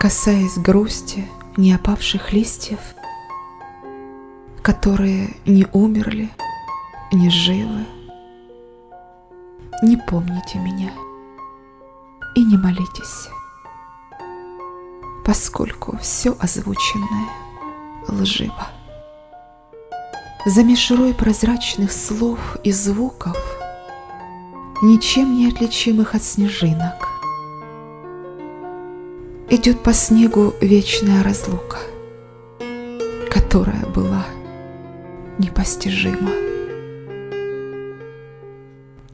Касаясь грусти не опавших листьев, которые не умерли, не живы, не помните меня и не молитесь, поскольку все озвученное лживо. За мишурой прозрачных слов и звуков, ничем не отличимых от снежинок, идет по снегу вечная разлука, которая была непостижима.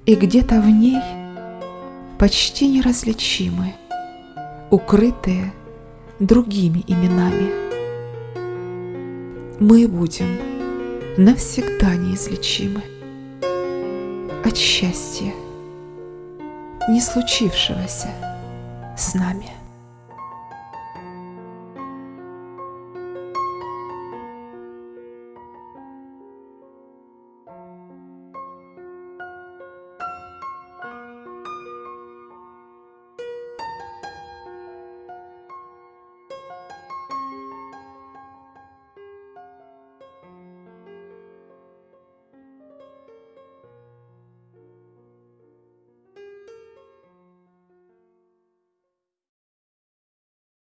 И где-то в ней почти неразличимы, укрытые другими именами. Мы будем навсегда неизлечимы от счастья, не случившегося с нами.